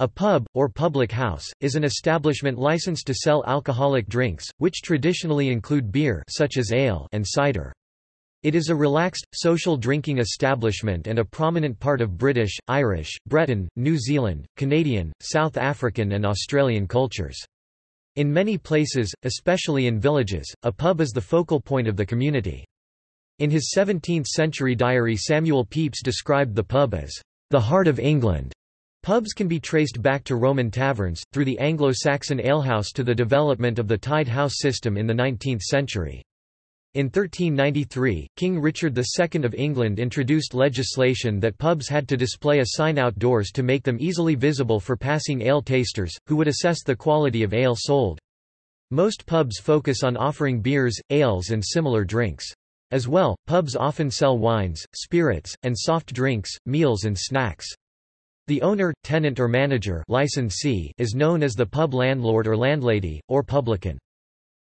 A pub, or public house, is an establishment licensed to sell alcoholic drinks, which traditionally include beer such as ale and cider. It is a relaxed, social drinking establishment and a prominent part of British, Irish, Breton, New Zealand, Canadian, South African and Australian cultures. In many places, especially in villages, a pub is the focal point of the community. In his 17th-century diary Samuel Pepys described the pub as the heart of England. Pubs can be traced back to Roman taverns, through the Anglo-Saxon alehouse to the development of the tied house system in the 19th century. In 1393, King Richard II of England introduced legislation that pubs had to display a sign outdoors to make them easily visible for passing ale tasters, who would assess the quality of ale sold. Most pubs focus on offering beers, ales and similar drinks. As well, pubs often sell wines, spirits, and soft drinks, meals and snacks. The owner, tenant or manager licensee is known as the pub landlord or landlady, or publican.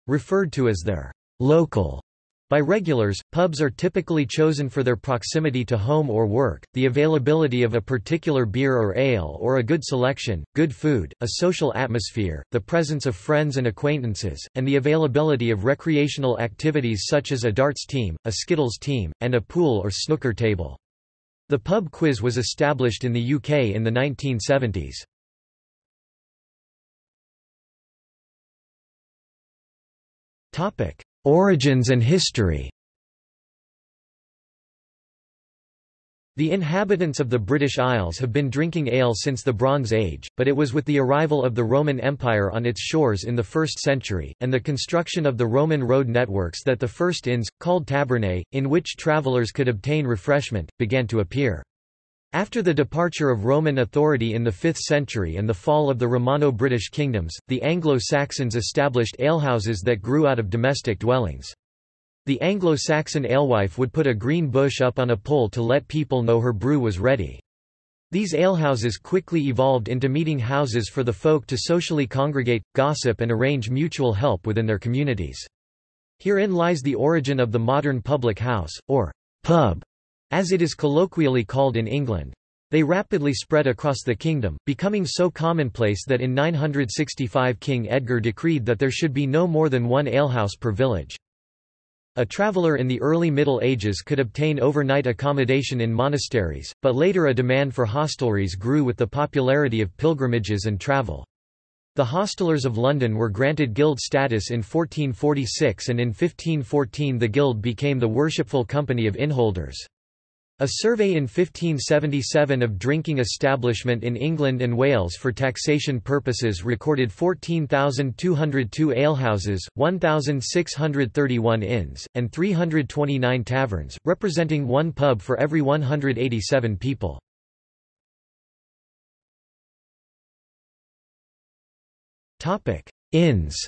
Referred to as their local by regulars, pubs are typically chosen for their proximity to home or work, the availability of a particular beer or ale or a good selection, good food, a social atmosphere, the presence of friends and acquaintances, and the availability of recreational activities such as a darts team, a skittles team, and a pool or snooker table. The pub quiz was established in the UK in the 1970s. Origins and history The inhabitants of the British Isles have been drinking ale since the Bronze Age, but it was with the arrival of the Roman Empire on its shores in the 1st century, and the construction of the Roman road networks that the first inns, called tabernae, in which travellers could obtain refreshment, began to appear. After the departure of Roman authority in the 5th century and the fall of the Romano-British kingdoms, the Anglo-Saxons established alehouses that grew out of domestic dwellings. The Anglo-Saxon alewife would put a green bush up on a pole to let people know her brew was ready. These alehouses quickly evolved into meeting houses for the folk to socially congregate, gossip and arrange mutual help within their communities. Herein lies the origin of the modern public house, or pub, as it is colloquially called in England. They rapidly spread across the kingdom, becoming so commonplace that in 965 King Edgar decreed that there should be no more than one alehouse per village. A traveller in the early Middle Ages could obtain overnight accommodation in monasteries, but later a demand for hostelries grew with the popularity of pilgrimages and travel. The hostelers of London were granted guild status in 1446 and in 1514 the guild became the Worshipful Company of Innholders. A survey in 1577 of drinking establishment in England and Wales for taxation purposes recorded 14,202 alehouses, 1,631 inns, and 329 taverns, representing one pub for every 187 people. Inns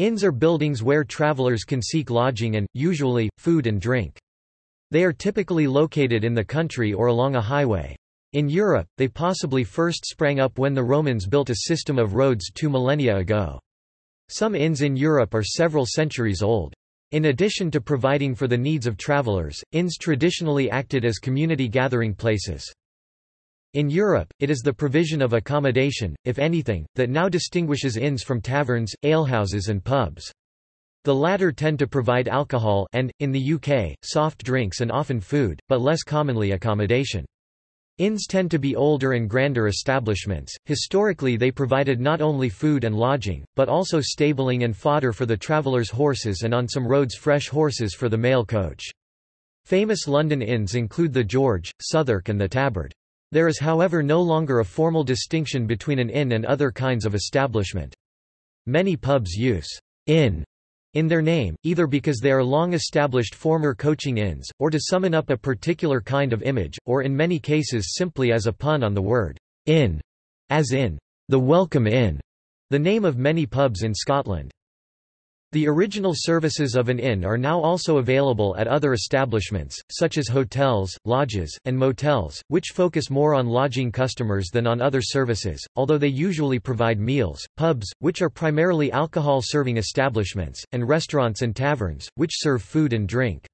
Inns are buildings where travelers can seek lodging and, usually, food and drink. They are typically located in the country or along a highway. In Europe, they possibly first sprang up when the Romans built a system of roads two millennia ago. Some inns in Europe are several centuries old. In addition to providing for the needs of travelers, inns traditionally acted as community gathering places. In Europe, it is the provision of accommodation, if anything, that now distinguishes inns from taverns, alehouses and pubs. The latter tend to provide alcohol and, in the UK, soft drinks and often food, but less commonly accommodation. Inns tend to be older and grander establishments. Historically, they provided not only food and lodging, but also stabling and fodder for the traveller's horses and on some roads fresh horses for the mail coach. Famous London inns include the George, Southwark and the Tabard. There is however no longer a formal distinction between an inn and other kinds of establishment. Many pubs use inn in their name, either because they are long-established former coaching inns, or to summon up a particular kind of image, or in many cases simply as a pun on the word inn, as in the Welcome Inn, the name of many pubs in Scotland. The original services of an inn are now also available at other establishments, such as hotels, lodges, and motels, which focus more on lodging customers than on other services, although they usually provide meals, pubs, which are primarily alcohol-serving establishments, and restaurants and taverns, which serve food and drink.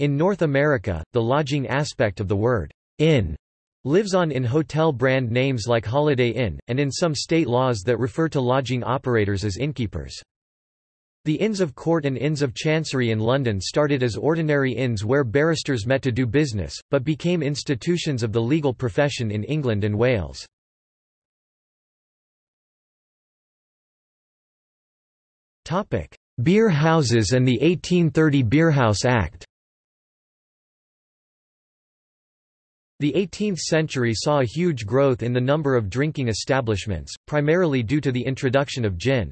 In North America, the lodging aspect of the word inn lives on in hotel brand names like Holiday Inn, and in some state laws that refer to lodging operators as innkeepers. The Inns of Court and Inns of Chancery in London started as ordinary inns where barristers met to do business, but became institutions of the legal profession in England and Wales. Beer houses and the 1830 Beerhouse Act The 18th century saw a huge growth in the number of drinking establishments, primarily due to the introduction of gin.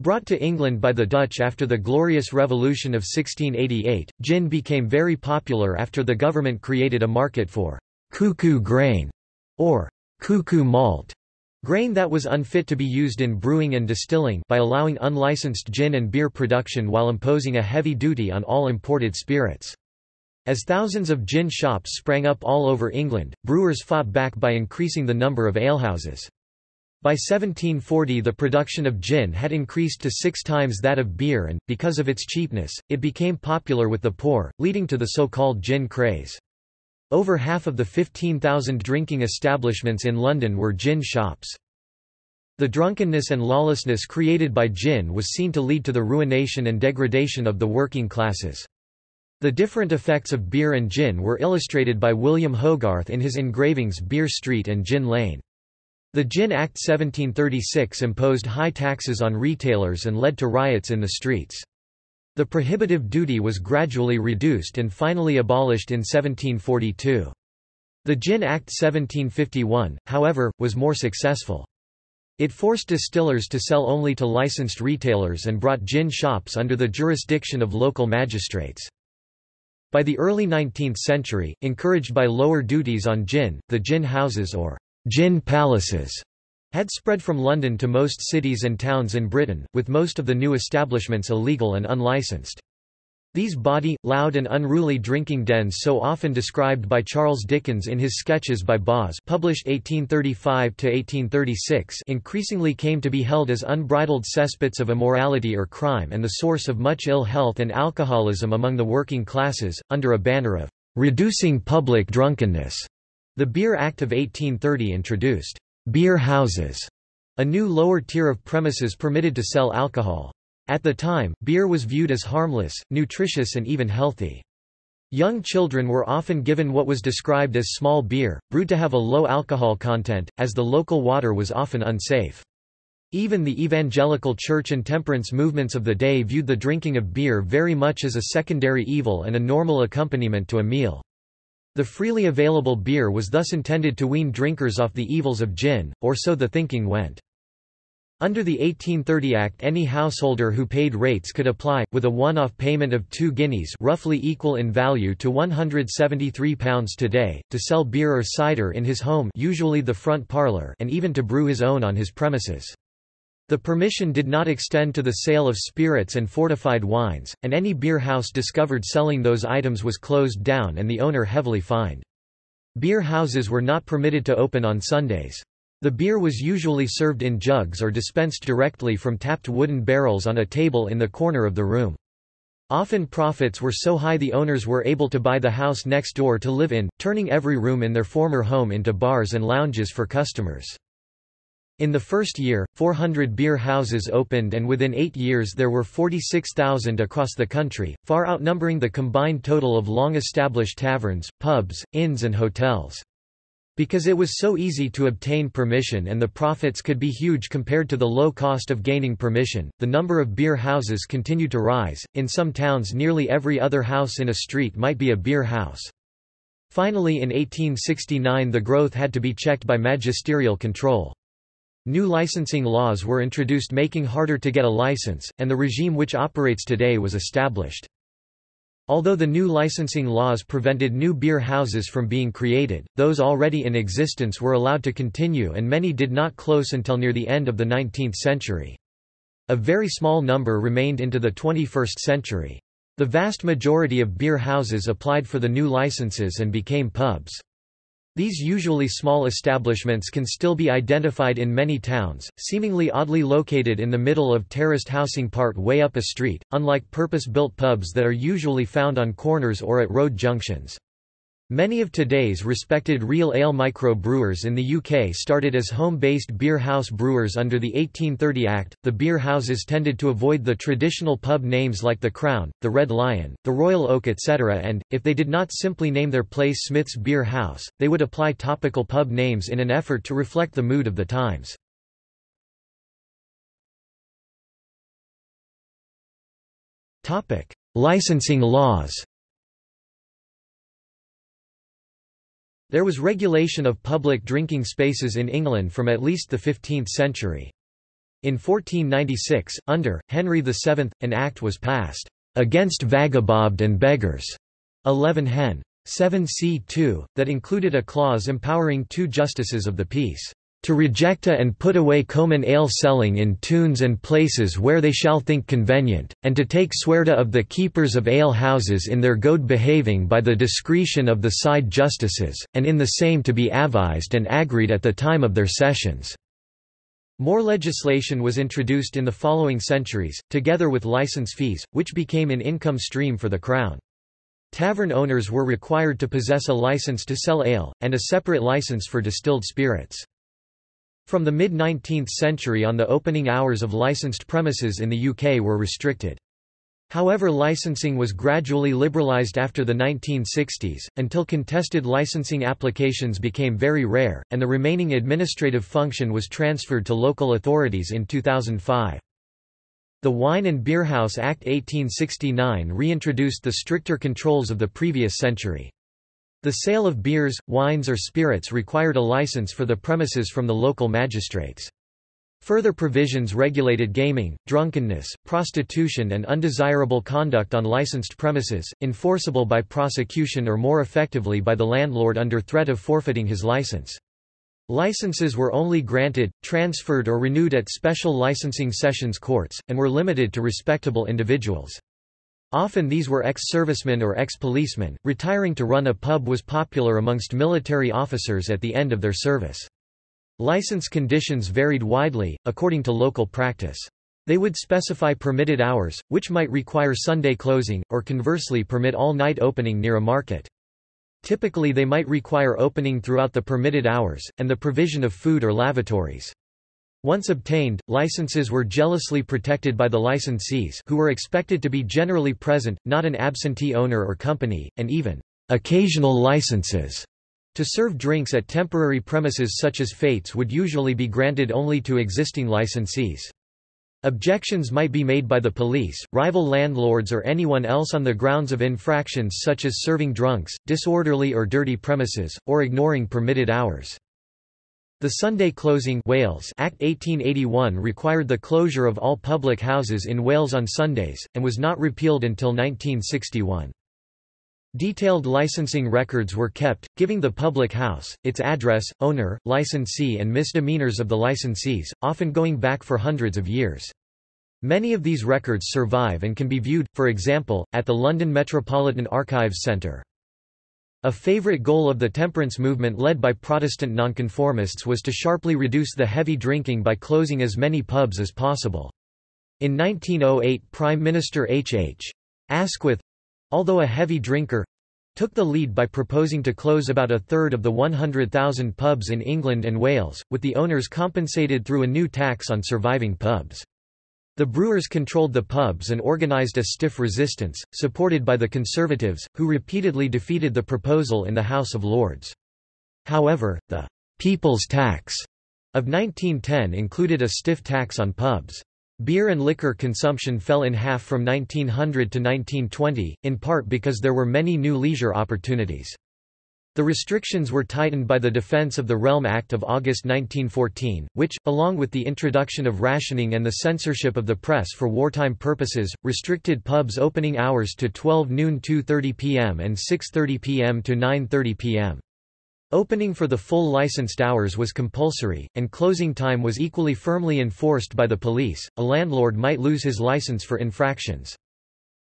Brought to England by the Dutch after the Glorious Revolution of 1688, gin became very popular after the government created a market for cuckoo grain, or cuckoo malt, grain that was unfit to be used in brewing and distilling by allowing unlicensed gin and beer production while imposing a heavy duty on all imported spirits. As thousands of gin shops sprang up all over England, brewers fought back by increasing the number of alehouses. By 1740 the production of gin had increased to six times that of beer and, because of its cheapness, it became popular with the poor, leading to the so-called gin craze. Over half of the 15,000 drinking establishments in London were gin shops. The drunkenness and lawlessness created by gin was seen to lead to the ruination and degradation of the working classes. The different effects of beer and gin were illustrated by William Hogarth in his engravings Beer Street and Gin Lane. The Gin Act 1736 imposed high taxes on retailers and led to riots in the streets. The prohibitive duty was gradually reduced and finally abolished in 1742. The Gin Act 1751, however, was more successful. It forced distillers to sell only to licensed retailers and brought gin shops under the jurisdiction of local magistrates. By the early 19th century, encouraged by lower duties on gin, the gin houses or gin palaces had spread from London to most cities and towns in Britain, with most of the new establishments illegal and unlicensed. These bawdy, loud and unruly drinking dens so often described by Charles Dickens in his Sketches by Boz published 1835–1836 increasingly came to be held as unbridled cesspits of immorality or crime and the source of much ill health and alcoholism among the working classes, under a banner of "...reducing public drunkenness." The Beer Act of 1830 introduced beer houses, a new lower tier of premises permitted to sell alcohol. At the time, beer was viewed as harmless, nutritious and even healthy. Young children were often given what was described as small beer, brewed to have a low alcohol content, as the local water was often unsafe. Even the evangelical church and temperance movements of the day viewed the drinking of beer very much as a secondary evil and a normal accompaniment to a meal. The freely available beer was thus intended to wean drinkers off the evils of gin, or so the thinking went. Under the 1830 Act any householder who paid rates could apply, with a one-off payment of two guineas roughly equal in value to £173 today, to sell beer or cider in his home usually the front parlour and even to brew his own on his premises. The permission did not extend to the sale of spirits and fortified wines, and any beer house discovered selling those items was closed down and the owner heavily fined. Beer houses were not permitted to open on Sundays. The beer was usually served in jugs or dispensed directly from tapped wooden barrels on a table in the corner of the room. Often profits were so high the owners were able to buy the house next door to live in, turning every room in their former home into bars and lounges for customers. In the first year, 400 beer houses opened and within eight years there were 46,000 across the country, far outnumbering the combined total of long-established taverns, pubs, inns and hotels. Because it was so easy to obtain permission and the profits could be huge compared to the low cost of gaining permission, the number of beer houses continued to rise. In some towns, nearly every other house in a street might be a beer house. Finally, in 1869, the growth had to be checked by magisterial control. New licensing laws were introduced making harder to get a license, and the regime which operates today was established. Although the new licensing laws prevented new beer houses from being created, those already in existence were allowed to continue and many did not close until near the end of the 19th century. A very small number remained into the 21st century. The vast majority of beer houses applied for the new licenses and became pubs. These usually small establishments can still be identified in many towns, seemingly oddly located in the middle of terraced housing part way up a street, unlike purpose-built pubs that are usually found on corners or at road junctions. Many of today's respected real ale micro-brewers in the UK started as home-based beer house brewers under the 1830 Act. The beer houses tended to avoid the traditional pub names like the Crown, the Red Lion, the Royal Oak etc. and, if they did not simply name their place Smith's Beer House, they would apply topical pub names in an effort to reflect the mood of the times. Licensing laws There was regulation of public drinking spaces in England from at least the 15th century. In 1496, under, Henry VII, an act was passed, "...against vagabond and beggars", 11 Hen. 7 c 2, that included a clause empowering two justices of the peace to rejecta and put away common ale selling in tunes and places where they shall think convenient, and to take swerta of the keepers of ale houses in their good behaving by the discretion of the side justices, and in the same to be avised and agreed at the time of their sessions." More legislation was introduced in the following centuries, together with license fees, which became an income stream for the Crown. Tavern owners were required to possess a license to sell ale, and a separate license for distilled spirits. From the mid-19th century on the opening hours of licensed premises in the UK were restricted. However licensing was gradually liberalised after the 1960s, until contested licensing applications became very rare, and the remaining administrative function was transferred to local authorities in 2005. The Wine and Beer House Act 1869 reintroduced the stricter controls of the previous century. The sale of beers, wines or spirits required a license for the premises from the local magistrates. Further provisions regulated gaming, drunkenness, prostitution and undesirable conduct on licensed premises, enforceable by prosecution or more effectively by the landlord under threat of forfeiting his license. Licenses were only granted, transferred or renewed at special licensing sessions courts, and were limited to respectable individuals. Often these were ex-servicemen or ex-policemen. Retiring to run a pub was popular amongst military officers at the end of their service. License conditions varied widely, according to local practice. They would specify permitted hours, which might require Sunday closing, or conversely permit all-night opening near a market. Typically they might require opening throughout the permitted hours, and the provision of food or lavatories. Once obtained, licenses were jealously protected by the licensees who were expected to be generally present, not an absentee owner or company, and even occasional licenses to serve drinks at temporary premises such as fetes would usually be granted only to existing licensees. Objections might be made by the police, rival landlords or anyone else on the grounds of infractions such as serving drunks, disorderly or dirty premises, or ignoring permitted hours. The Sunday Closing Wales Act 1881 required the closure of all public houses in Wales on Sundays, and was not repealed until 1961. Detailed licensing records were kept, giving the public house, its address, owner, licensee and misdemeanors of the licensees, often going back for hundreds of years. Many of these records survive and can be viewed, for example, at the London Metropolitan Archives Centre. A favorite goal of the temperance movement led by Protestant nonconformists was to sharply reduce the heavy drinking by closing as many pubs as possible. In 1908 Prime Minister H. H. Asquith—although a heavy drinker—took the lead by proposing to close about a third of the 100,000 pubs in England and Wales, with the owners compensated through a new tax on surviving pubs. The brewers controlled the pubs and organised a stiff resistance, supported by the Conservatives, who repeatedly defeated the proposal in the House of Lords. However, the «People's Tax» of 1910 included a stiff tax on pubs. Beer and liquor consumption fell in half from 1900 to 1920, in part because there were many new leisure opportunities. The restrictions were tightened by the Defence of the Realm Act of August 1914, which, along with the introduction of rationing and the censorship of the press for wartime purposes, restricted pubs opening hours to 12 noon 2.30 pm and 6.30 pm to 9.30 pm. Opening for the full licensed hours was compulsory, and closing time was equally firmly enforced by the police. A landlord might lose his license for infractions.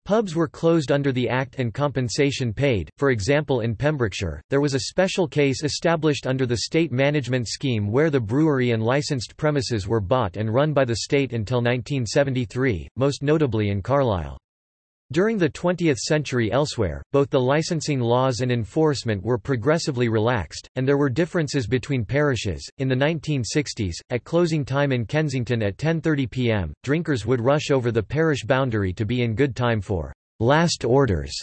Pubs were closed under the Act and compensation paid, for example in Pembrokeshire, there was a special case established under the state management scheme where the brewery and licensed premises were bought and run by the state until 1973, most notably in Carlisle. During the 20th century elsewhere, both the licensing laws and enforcement were progressively relaxed, and there were differences between parishes. In the 1960s, at closing time in Kensington at 10:30 p.m., drinkers would rush over the parish boundary to be in good time for last orders.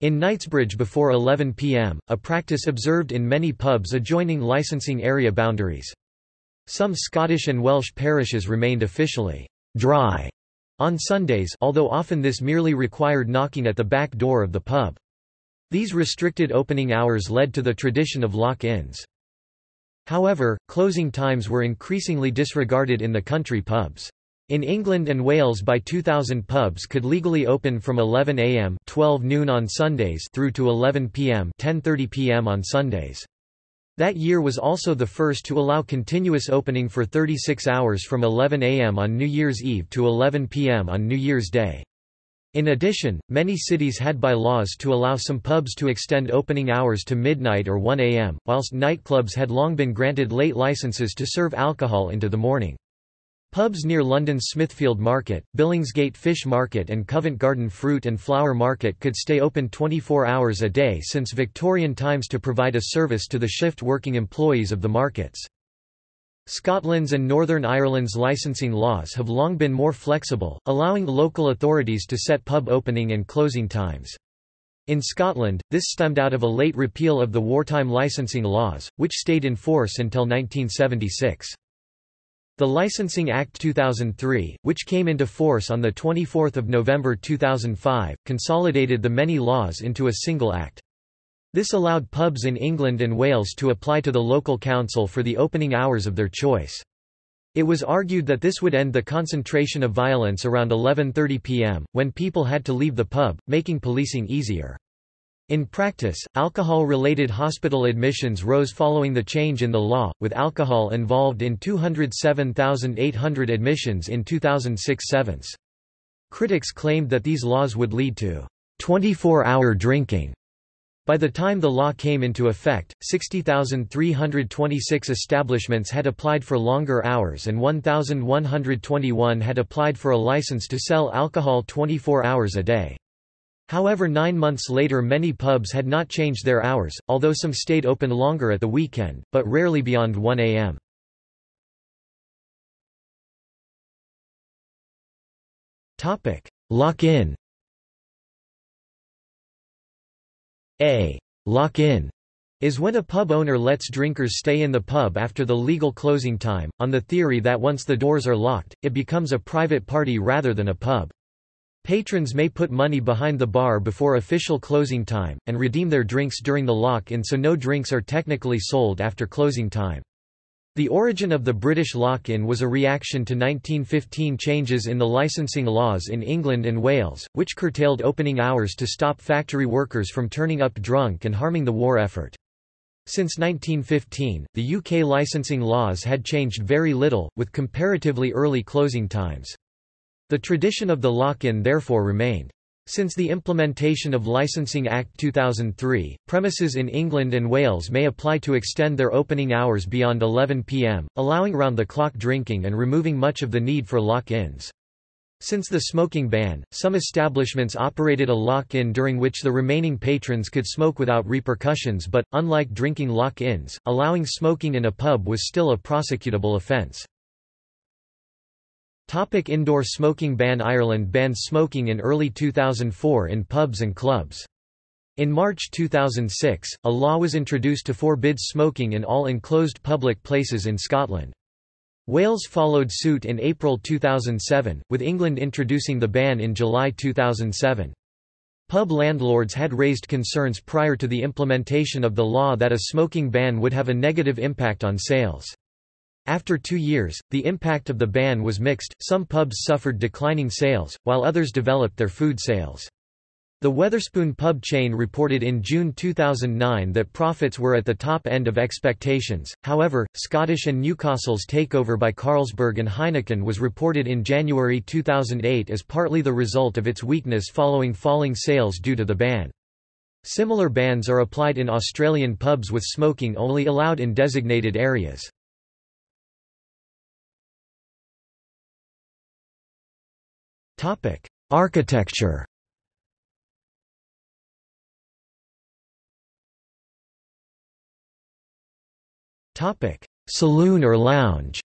In Knightsbridge before 11 p.m., a practice observed in many pubs adjoining licensing area boundaries. Some Scottish and Welsh parishes remained officially dry on Sundays although often this merely required knocking at the back door of the pub. These restricted opening hours led to the tradition of lock-ins. However, closing times were increasingly disregarded in the country pubs. In England and Wales by 2000 pubs could legally open from 11 am 12 noon on Sundays through to 11 pm 10:30 pm on Sundays. That year was also the first to allow continuous opening for 36 hours from 11 am on New Year's Eve to 11 pm on New Year's Day. In addition, many cities had bylaws to allow some pubs to extend opening hours to midnight or 1 am, whilst nightclubs had long been granted late licenses to serve alcohol into the morning. Pubs near London's Smithfield Market, Billingsgate Fish Market and Covent Garden Fruit and Flower Market could stay open 24 hours a day since Victorian times to provide a service to the shift-working employees of the markets. Scotland's and Northern Ireland's licensing laws have long been more flexible, allowing local authorities to set pub opening and closing times. In Scotland, this stemmed out of a late repeal of the wartime licensing laws, which stayed in force until 1976. The Licensing Act 2003, which came into force on 24 November 2005, consolidated the many laws into a single act. This allowed pubs in England and Wales to apply to the local council for the opening hours of their choice. It was argued that this would end the concentration of violence around 11.30 pm, when people had to leave the pub, making policing easier. In practice, alcohol-related hospital admissions rose following the change in the law, with alcohol involved in 207,800 admissions in 2006-7. Critics claimed that these laws would lead to 24-hour drinking. By the time the law came into effect, 60,326 establishments had applied for longer hours and 1,121 had applied for a license to sell alcohol 24 hours a day. However nine months later many pubs had not changed their hours, although some stayed open longer at the weekend, but rarely beyond 1 am. Lock-in A lock-in is when a pub owner lets drinkers stay in the pub after the legal closing time, on the theory that once the doors are locked, it becomes a private party rather than a pub. Patrons may put money behind the bar before official closing time, and redeem their drinks during the lock-in so no drinks are technically sold after closing time. The origin of the British lock-in was a reaction to 1915 changes in the licensing laws in England and Wales, which curtailed opening hours to stop factory workers from turning up drunk and harming the war effort. Since 1915, the UK licensing laws had changed very little, with comparatively early closing times. The tradition of the lock-in therefore remained. Since the implementation of Licensing Act 2003, premises in England and Wales may apply to extend their opening hours beyond 11 pm, allowing round-the-clock drinking and removing much of the need for lock-ins. Since the smoking ban, some establishments operated a lock-in during which the remaining patrons could smoke without repercussions but, unlike drinking lock-ins, allowing smoking in a pub was still a prosecutable offence. Topic indoor smoking ban Ireland banned smoking in early 2004 in pubs and clubs. In March 2006, a law was introduced to forbid smoking in all enclosed public places in Scotland. Wales followed suit in April 2007, with England introducing the ban in July 2007. Pub landlords had raised concerns prior to the implementation of the law that a smoking ban would have a negative impact on sales. After two years, the impact of the ban was mixed, some pubs suffered declining sales, while others developed their food sales. The Wetherspoon pub chain reported in June 2009 that profits were at the top end of expectations, however, Scottish and Newcastle's takeover by Carlsberg and Heineken was reported in January 2008 as partly the result of its weakness following falling sales due to the ban. Similar bans are applied in Australian pubs with smoking only allowed in designated areas. Topic: Architecture. Topic: Saloon or lounge.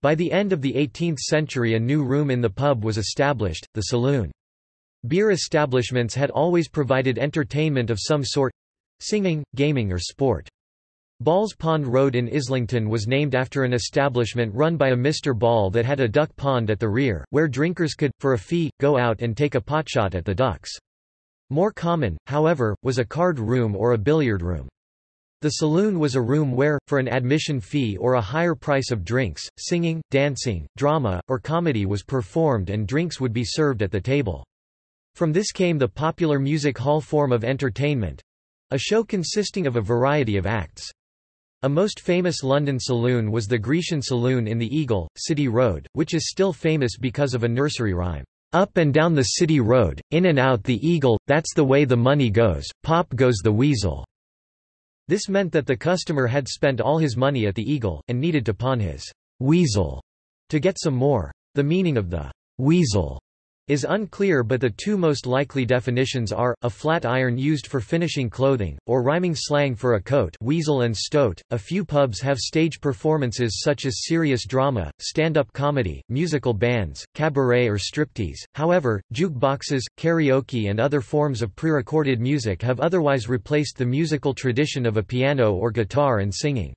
By the end of the 18th century a new room in the pub was established, the saloon. Beer establishments had always provided entertainment of some sort—singing, gaming or sport. Ball's Pond Road in Islington was named after an establishment run by a Mr. Ball that had a duck pond at the rear, where drinkers could, for a fee, go out and take a potshot at the ducks. More common, however, was a card room or a billiard room. The saloon was a room where, for an admission fee or a higher price of drinks, singing, dancing, drama, or comedy was performed and drinks would be served at the table. From this came the popular music hall form of entertainment—a show consisting of a variety of acts. A most famous London saloon was the Grecian Saloon in the Eagle, City Road, which is still famous because of a nursery rhyme. Up and down the city road, in and out the eagle, that's the way the money goes, pop goes the weasel. This meant that the customer had spent all his money at the Eagle, and needed to pawn his weasel to get some more. The meaning of the weasel is unclear but the two most likely definitions are, a flat iron used for finishing clothing, or rhyming slang for a coat weasel and stoat. .A few pubs have stage performances such as serious drama, stand-up comedy, musical bands, cabaret or striptease, however, jukeboxes, karaoke and other forms of pre-recorded music have otherwise replaced the musical tradition of a piano or guitar and singing.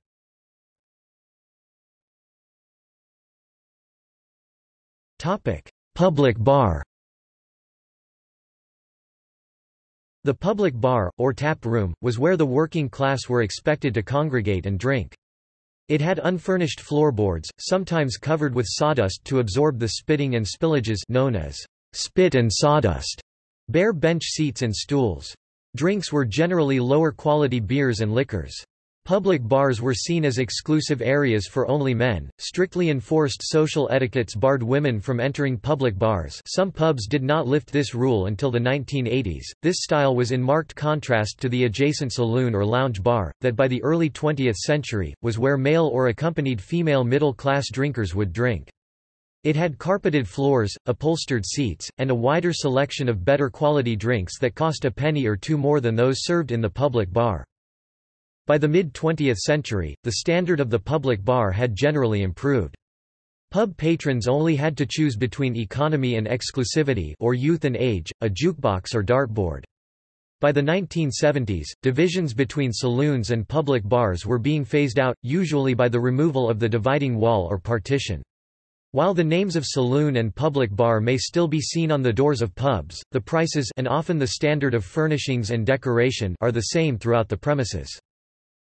Topic Public bar The public bar, or tap room, was where the working class were expected to congregate and drink. It had unfurnished floorboards, sometimes covered with sawdust to absorb the spitting and spillages known as spit and sawdust, bare bench seats and stools. Drinks were generally lower quality beers and liquors. Public bars were seen as exclusive areas for only men. Strictly enforced social etiquettes barred women from entering public bars. Some pubs did not lift this rule until the 1980s. This style was in marked contrast to the adjacent saloon or lounge bar, that by the early 20th century, was where male or accompanied female middle class drinkers would drink. It had carpeted floors, upholstered seats, and a wider selection of better quality drinks that cost a penny or two more than those served in the public bar. By the mid-20th century, the standard of the public bar had generally improved. Pub patrons only had to choose between economy and exclusivity or youth and age, a jukebox or dartboard. By the 1970s, divisions between saloons and public bars were being phased out, usually by the removal of the dividing wall or partition. While the names of saloon and public bar may still be seen on the doors of pubs, the prices and often the standard of furnishings and decoration are the same throughout the premises.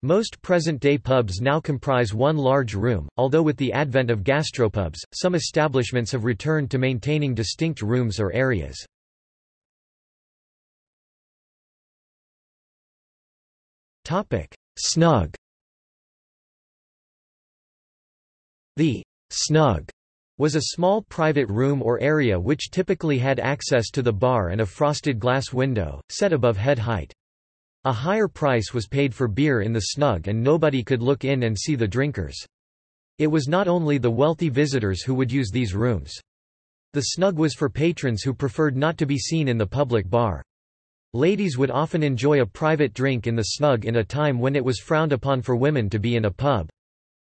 Most present-day pubs now comprise one large room, although with the advent of gastropubs, some establishments have returned to maintaining distinct rooms or areas. Snug The snug was a small private room or area which typically had access to the bar and a frosted glass window, set above head height. A higher price was paid for beer in the snug and nobody could look in and see the drinkers. It was not only the wealthy visitors who would use these rooms. The snug was for patrons who preferred not to be seen in the public bar. Ladies would often enjoy a private drink in the snug in a time when it was frowned upon for women to be in a pub.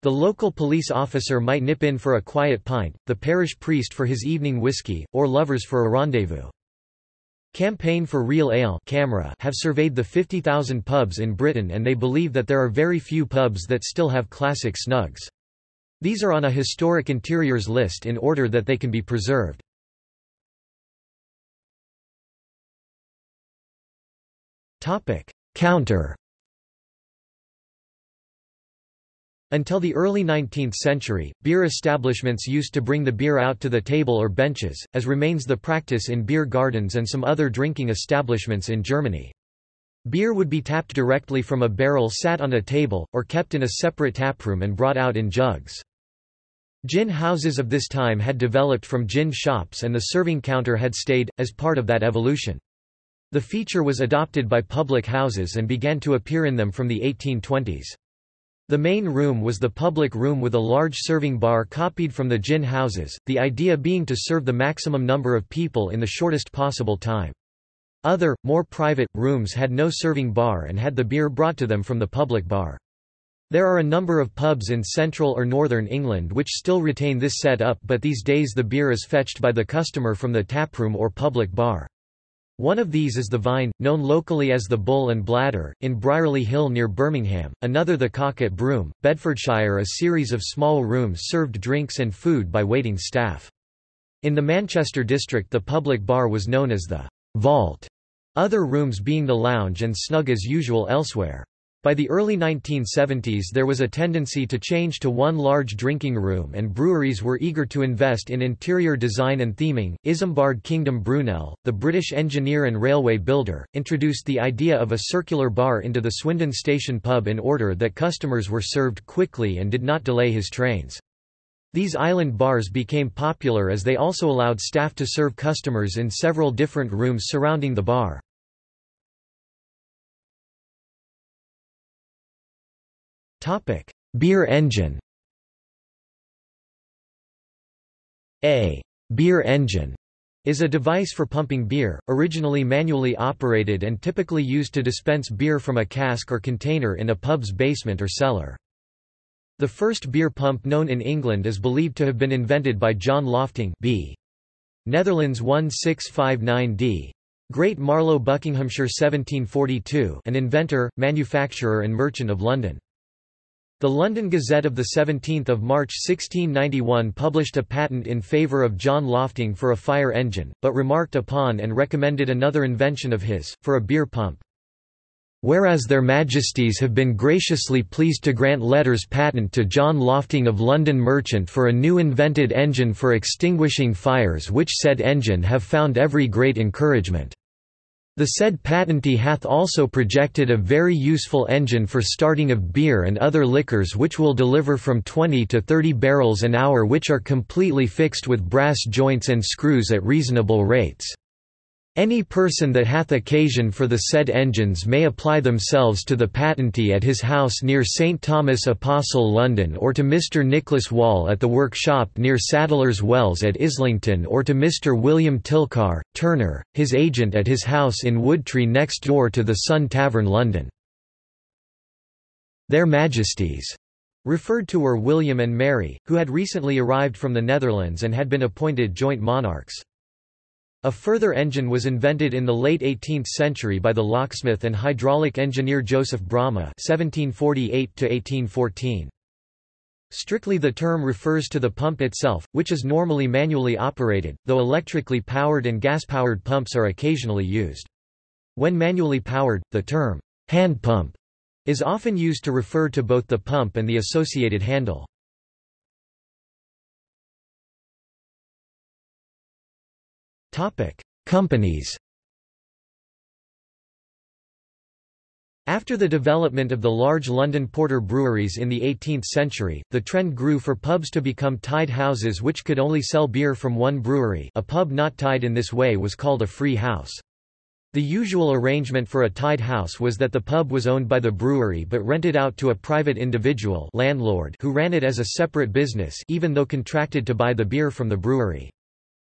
The local police officer might nip in for a quiet pint, the parish priest for his evening whiskey, or lovers for a rendezvous. Campaign for Real Ale CAMRA have surveyed the 50,000 pubs in Britain and they believe that there are very few pubs that still have classic snugs. These are on a historic interiors list in order that they can be preserved. Counter Until the early 19th century, beer establishments used to bring the beer out to the table or benches, as remains the practice in beer gardens and some other drinking establishments in Germany. Beer would be tapped directly from a barrel sat on a table, or kept in a separate taproom and brought out in jugs. Gin houses of this time had developed from gin shops and the serving counter had stayed, as part of that evolution. The feature was adopted by public houses and began to appear in them from the 1820s. The main room was the public room with a large serving bar copied from the gin houses, the idea being to serve the maximum number of people in the shortest possible time. Other, more private, rooms had no serving bar and had the beer brought to them from the public bar. There are a number of pubs in central or northern England which still retain this set-up but these days the beer is fetched by the customer from the taproom or public bar. One of these is the Vine, known locally as the Bull and Bladder, in Brierley Hill near Birmingham, another the Cock at Broom, Bedfordshire a series of small rooms served drinks and food by waiting staff. In the Manchester district the public bar was known as the Vault, other rooms being the lounge and snug as usual elsewhere. By the early 1970s there was a tendency to change to one large drinking room and breweries were eager to invest in interior design and theming. Isambard Kingdom Brunel, the British engineer and railway builder, introduced the idea of a circular bar into the Swindon Station pub in order that customers were served quickly and did not delay his trains. These island bars became popular as they also allowed staff to serve customers in several different rooms surrounding the bar. Beer engine A beer engine is a device for pumping beer, originally manually operated and typically used to dispense beer from a cask or container in a pub's basement or cellar. The first beer pump known in England is believed to have been invented by John Lofting b. Netherlands 1659d. Great Marlow Buckinghamshire 1742 an inventor, manufacturer and merchant of London. The London Gazette of 17 March 1691 published a patent in favour of John Lofting for a fire engine, but remarked upon and recommended another invention of his, for a beer pump. Whereas their Majesties have been graciously pleased to grant letters patent to John Lofting of London Merchant for a new invented engine for extinguishing fires which said engine have found every great encouragement. The said patentee hath also projected a very useful engine for starting of beer and other liquors which will deliver from 20 to 30 barrels an hour which are completely fixed with brass joints and screws at reasonable rates. Any person that hath occasion for the said engines may apply themselves to the patentee at his house near St Thomas Apostle London or to Mr Nicholas Wall at the workshop near Sadler's Wells at Islington or to Mr William Tilcar, Turner, his agent at his house in Woodtree next door to the Sun Tavern London. Their Majesties referred to were William and Mary, who had recently arrived from the Netherlands and had been appointed joint monarchs. A further engine was invented in the late 18th century by the locksmith and hydraulic engineer Joseph (1748–1814). Strictly the term refers to the pump itself, which is normally manually operated, though electrically powered and gas-powered pumps are occasionally used. When manually powered, the term hand pump is often used to refer to both the pump and the associated handle. Topic: Companies. After the development of the large London porter breweries in the 18th century, the trend grew for pubs to become tied houses which could only sell beer from one brewery a pub not tied in this way was called a free house. The usual arrangement for a tied house was that the pub was owned by the brewery but rented out to a private individual landlord who ran it as a separate business even though contracted to buy the beer from the brewery.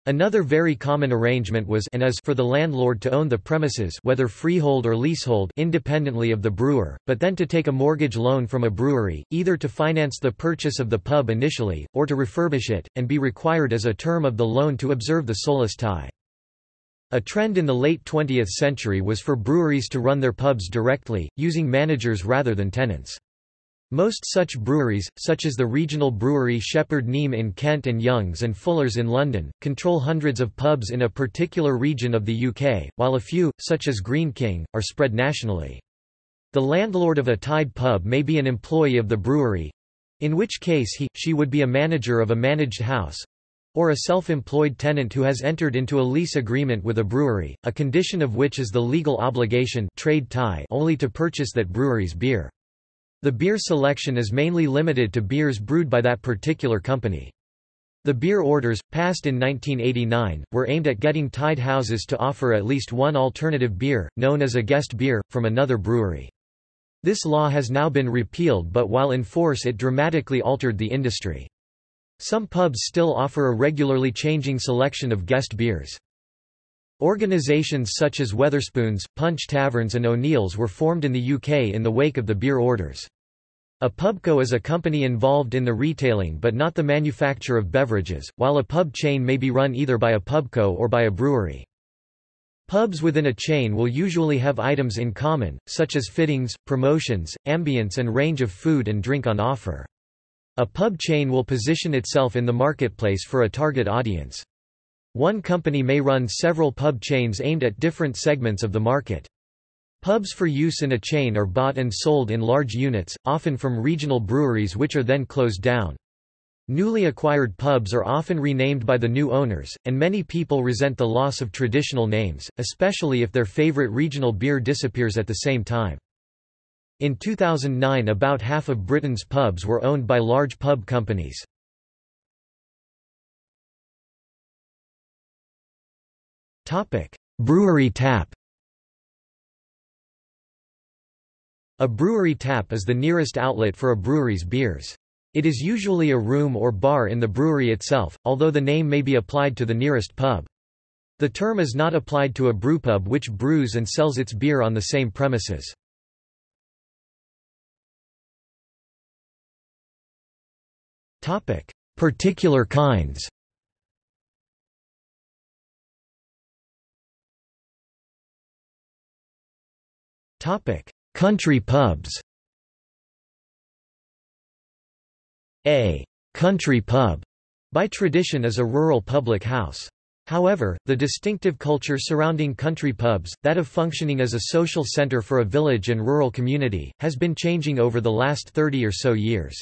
Another very common arrangement was and is for the landlord to own the premises whether freehold or leasehold independently of the brewer, but then to take a mortgage loan from a brewery, either to finance the purchase of the pub initially, or to refurbish it, and be required as a term of the loan to observe the solus tie. A trend in the late 20th century was for breweries to run their pubs directly, using managers rather than tenants. Most such breweries, such as the regional brewery Shepherd Neame in Kent and Young's and Fuller's in London, control hundreds of pubs in a particular region of the UK, while a few, such as Greene King, are spread nationally. The landlord of a tied pub may be an employee of the brewery—in which case he, she would be a manager of a managed house, or a self-employed tenant who has entered into a lease agreement with a brewery, a condition of which is the legal obligation trade tie only to purchase that brewery's beer. The beer selection is mainly limited to beers brewed by that particular company. The beer orders, passed in 1989, were aimed at getting tied houses to offer at least one alternative beer, known as a guest beer, from another brewery. This law has now been repealed but while in force it dramatically altered the industry. Some pubs still offer a regularly changing selection of guest beers. Organisations such as Wetherspoons, Punch Taverns and O'Neill's were formed in the UK in the wake of the beer orders. A pubco is a company involved in the retailing but not the manufacture of beverages, while a pub chain may be run either by a pubco or by a brewery. Pubs within a chain will usually have items in common, such as fittings, promotions, ambience and range of food and drink on offer. A pub chain will position itself in the marketplace for a target audience. One company may run several pub chains aimed at different segments of the market. Pubs for use in a chain are bought and sold in large units, often from regional breweries which are then closed down. Newly acquired pubs are often renamed by the new owners, and many people resent the loss of traditional names, especially if their favorite regional beer disappears at the same time. In 2009 about half of Britain's pubs were owned by large pub companies. Brewery tap A brewery tap is the nearest outlet for a brewery's beers. It is usually a room or bar in the brewery itself, although the name may be applied to the nearest pub. The term is not applied to a brewpub which brews and sells its beer on the same premises. Particular kinds Country pubs A country pub by tradition is a rural public house. However, the distinctive culture surrounding country pubs, that of functioning as a social center for a village and rural community, has been changing over the last 30 or so years.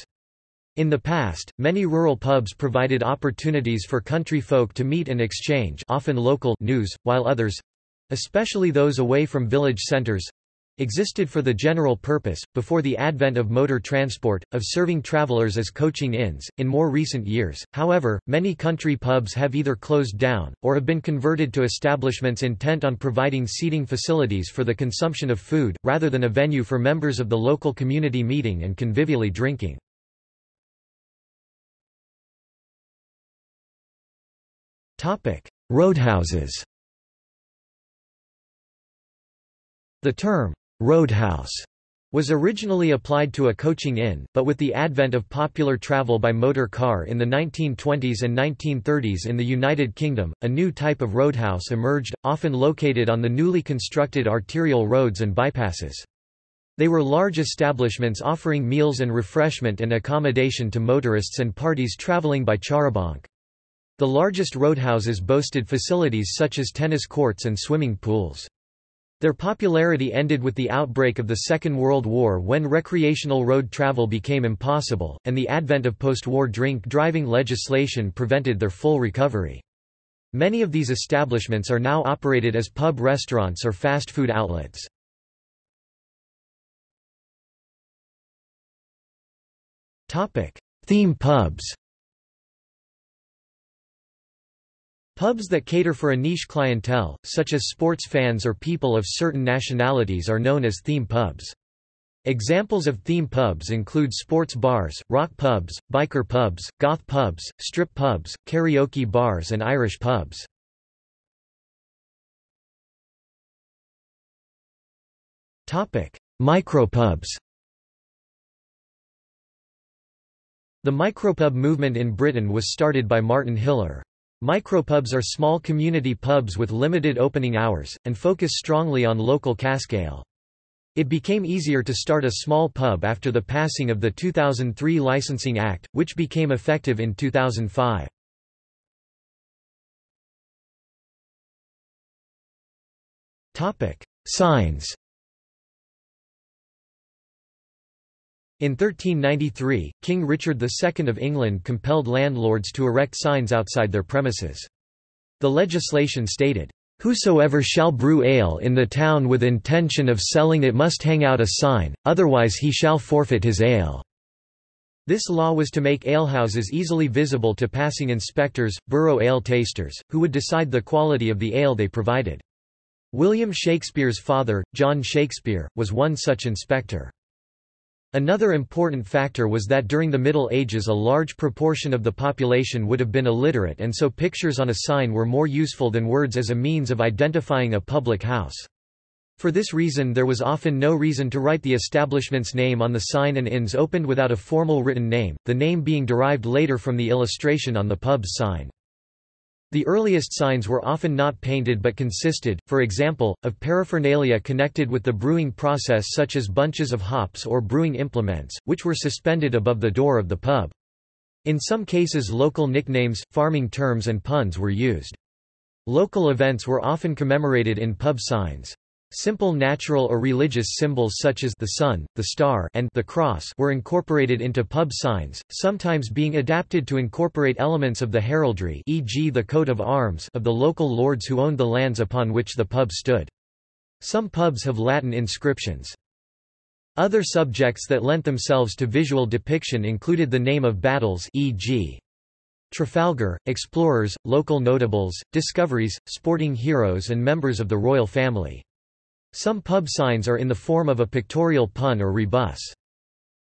In the past, many rural pubs provided opportunities for country folk to meet and exchange often local news, while others—especially those away from village centers, existed for the general purpose, before the advent of motor transport, of serving travelers as coaching inns. In more recent years, however, many country pubs have either closed down, or have been converted to establishments intent on providing seating facilities for the consumption of food, rather than a venue for members of the local community meeting and convivially drinking. Roadhouses The term, roadhouse was originally applied to a coaching inn, but with the advent of popular travel by motor car in the 1920s and 1930s in the United Kingdom, a new type of roadhouse emerged, often located on the newly constructed arterial roads and bypasses. They were large establishments offering meals and refreshment and accommodation to motorists and parties traveling by charabanc. The largest roadhouses boasted facilities such as tennis courts and swimming pools. Their popularity ended with the outbreak of the Second World War when recreational road travel became impossible, and the advent of post-war drink-driving legislation prevented their full recovery. Many of these establishments are now operated as pub restaurants or fast food outlets. Theme pubs Pubs that cater for a niche clientele, such as sports fans or people of certain nationalities are known as theme pubs. Examples of theme pubs include sports bars, rock pubs, biker pubs, goth pubs, strip pubs, karaoke bars and Irish pubs. Micropubs The micropub movement in Britain was started by Martyn Hillier. Micropubs are small community pubs with limited opening hours, and focus strongly on local cask ale. It became easier to start a small pub after the passing of the 2003 Licensing Act, which became effective in 2005. Signs In 1393, King Richard II of England compelled landlords to erect signs outside their premises. The legislation stated, Whosoever shall brew ale in the town with intention of selling it must hang out a sign, otherwise he shall forfeit his ale." This law was to make alehouses easily visible to passing inspectors, borough ale tasters, who would decide the quality of the ale they provided. William Shakespeare's father, John Shakespeare, was one such inspector. Another important factor was that during the Middle Ages a large proportion of the population would have been illiterate and so pictures on a sign were more useful than words as a means of identifying a public house. For this reason there was often no reason to write the establishment's name on the sign and inns opened without a formal written name, the name being derived later from the illustration on the pub's sign. The earliest signs were often not painted but consisted, for example, of paraphernalia connected with the brewing process such as bunches of hops or brewing implements, which were suspended above the door of the pub. In some cases local nicknames, farming terms and puns were used. Local events were often commemorated in pub signs. Simple natural or religious symbols such as the sun, the star and the cross were incorporated into pub signs, sometimes being adapted to incorporate elements of the heraldry e.g. the coat of arms of the local lords who owned the lands upon which the pub stood. Some pubs have Latin inscriptions. Other subjects that lent themselves to visual depiction included the name of battles e.g. Trafalgar, explorers, local notables, discoveries, sporting heroes and members of the royal family. Some pub signs are in the form of a pictorial pun or rebus.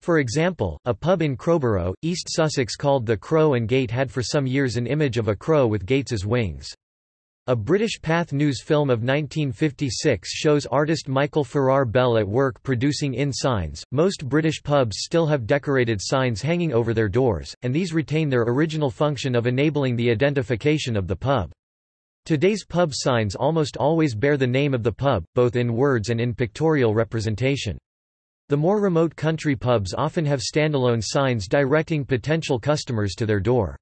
For example, a pub in Crowborough, East Sussex called the Crow and Gate had for some years an image of a crow with Gates's wings. A British Pathé News film of 1956 shows artist Michael Farrar Bell at work producing inn signs. Most British pubs still have decorated signs hanging over their doors, and these retain their original function of enabling the identification of the pub. Today's pub signs almost always bear the name of the pub, both in words and in pictorial representation. The more remote country pubs often have standalone signs directing potential customers to their door.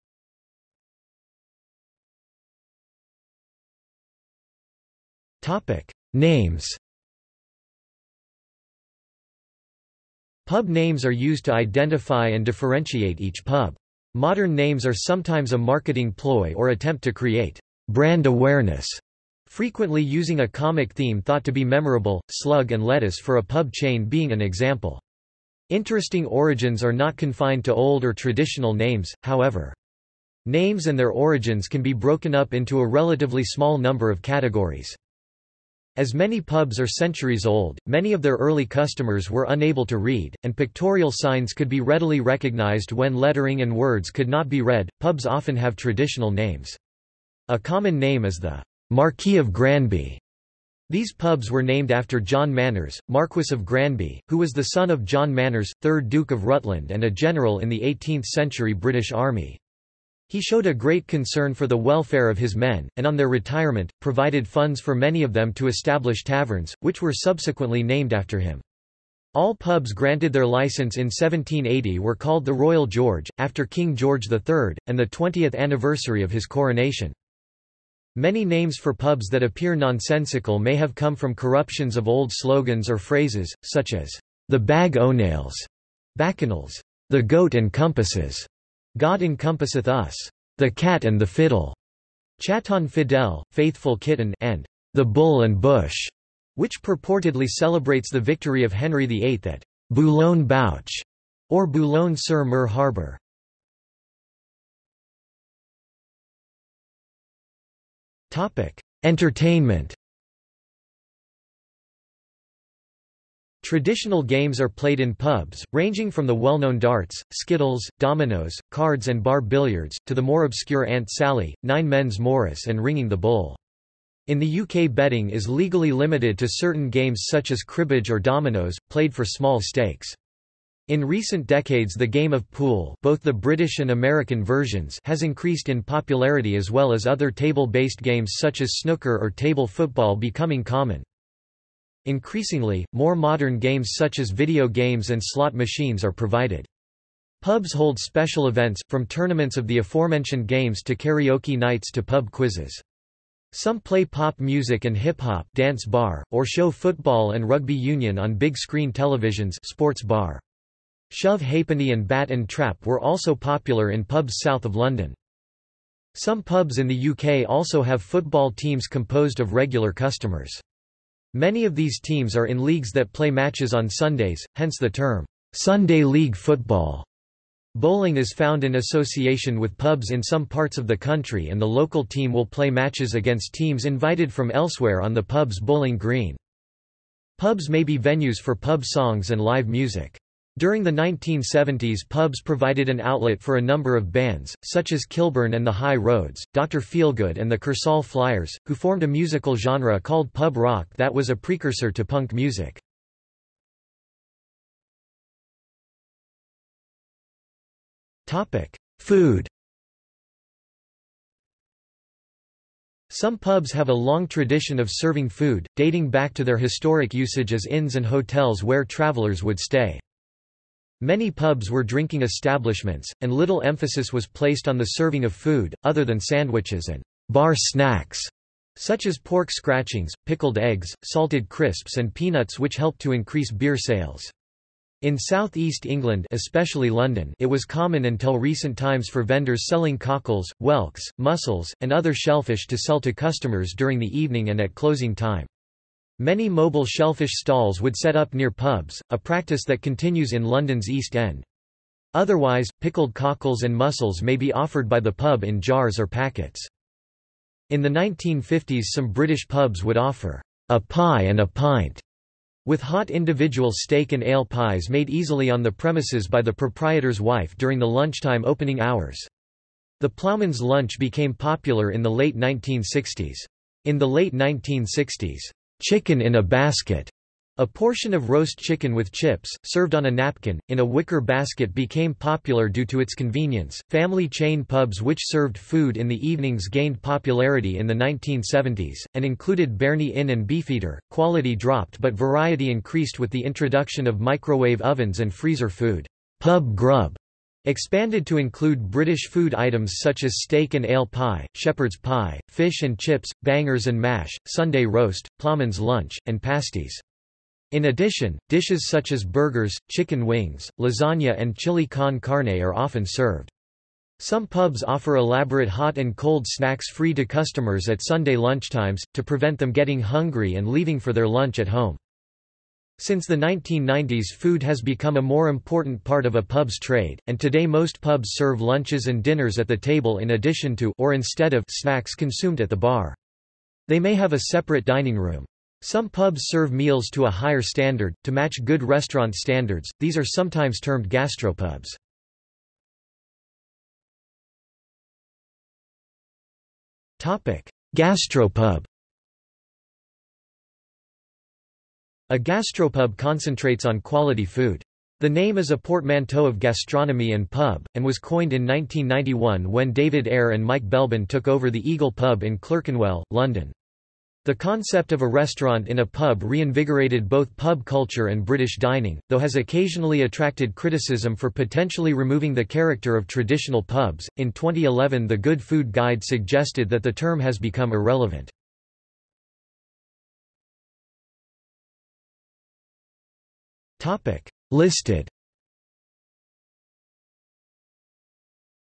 Names Pub names are used to identify and differentiate each pub. Modern names are sometimes a marketing ploy or attempt to create brand awareness, frequently using a comic theme thought to be memorable, Slug and Lettuce for a pub chain being an example. Interesting origins are not confined to old or traditional names, however. Names and their origins can be broken up into a relatively small number of categories. As many pubs are centuries old, many of their early customers were unable to read, and pictorial signs could be readily recognized when lettering and words could not be read. Pubs often have traditional names. A common name is the Marquis of Granby. These pubs were named after John Manners, Marquis of Granby, who was the son of John Manners, 3rd Duke of Rutland and a general in the 18th-century British Army. He showed a great concern for the welfare of his men, and on their retirement, provided funds for many of them to establish taverns, which were subsequently named after him. All pubs granted their license in 1780 were called the Royal George, after King George III, and the 20th anniversary of his coronation. Many names for pubs that appear nonsensical may have come from corruptions of old slogans or phrases, such as, the bag o' nails, bacchanals, the goat and compasses, God encompasseth us, the cat and the fiddle, chaton fidel, faithful kitten, and the bull and bush, which purportedly celebrates the victory of Henry VIII at Boulogne Bouche, or Boulogne-sur-Mer harbour. Entertainment Traditional games are played in pubs, ranging from the well-known darts, skittles, dominoes, cards and bar billiards, to the more obscure Aunt Sally, Nine Men's Morris and Ringing the Bull. In the UK betting is legally limited to certain games such as cribbage or dominoes, played for small stakes. In recent decades the game of pool both the British and American versions has increased in popularity as well as other table-based games such as snooker or table football becoming common. Increasingly, more modern games such as video games and slot machines are provided. Pubs hold special events, from tournaments of the aforementioned games to karaoke nights to pub quizzes. Some play pop music and hip-hop dance bar, or show football and rugby union on big-screen televisions sports bar. Shove Ha'penny and Bat and Trap were also popular in pubs south of London. Some pubs in the UK also have football teams composed of regular customers. Many of these teams are in leagues that play matches on Sundays, hence the term, Sunday League Football. Bowling is found in association with pubs in some parts of the country and the local team will play matches against teams invited from elsewhere on the pub's bowling green. Pubs may be venues for pub songs and live music. During the 1970s pubs provided an outlet for a number of bands, such as Kilburn and the High Roads, Dr. Feelgood and the Kursaal Flyers, who formed a musical genre called pub rock that was a precursor to punk music. Food Some pubs have a long tradition of serving food, dating back to their historic usage as inns and hotels where travelers would stay. Many pubs were drinking establishments, and little emphasis was placed on the serving of food, other than sandwiches and bar snacks, such as pork scratchings, pickled eggs, salted crisps and peanuts which helped to increase beer sales. In southeast England especially London it was common until recent times for vendors selling cockles, whelks, mussels, and other shellfish to sell to customers during the evening and at closing time. Many mobile shellfish stalls would set up near pubs, a practice that continues in London's East End. Otherwise, pickled cockles and mussels may be offered by the pub in jars or packets. In the 1950s some British pubs would offer a pie and a pint, with hot individual steak and ale pies made easily on the premises by the proprietor's wife during the lunchtime opening hours. The ploughman's lunch became popular in the late 1960s. In the late 1960s, chicken in a basket. A portion of roast chicken with chips, served on a napkin, in a wicker basket became popular due to its convenience. Family chain pubs which served food in the evenings gained popularity in the 1970s, and included Berni Inn and Beefeater. Quality dropped but variety increased with the introduction of microwave ovens and freezer food. Pub grub Expanded to include British food items such as steak and ale pie, shepherd's pie, fish and chips, bangers and mash, Sunday roast, ploughman's lunch, and pasties. In addition, dishes such as burgers, chicken wings, lasagna and chili con carne are often served. Some pubs offer elaborate hot and cold snacks free to customers at Sunday lunchtimes, to prevent them getting hungry and leaving for their lunch at home. Since the 1990s food has become a more important part of a pub's trade, and today most pubs serve lunches and dinners at the table in addition to or instead of snacks consumed at the bar. They may have a separate dining room. Some pubs serve meals to a higher standard, to match good restaurant standards, these are sometimes termed gastropubs. Gastropub A gastropub concentrates on quality food. The name is a portmanteau of gastronomy and pub, and was coined in 1991 when David Eyre and Mike Belbin took over the Eagle Pub in Clerkenwell, London. The concept of a restaurant in a pub reinvigorated both pub culture and British dining, though has occasionally attracted criticism for potentially removing the character of traditional pubs. In 2011, the Good Food Guide suggested that the term has become irrelevant. Topic: Listed.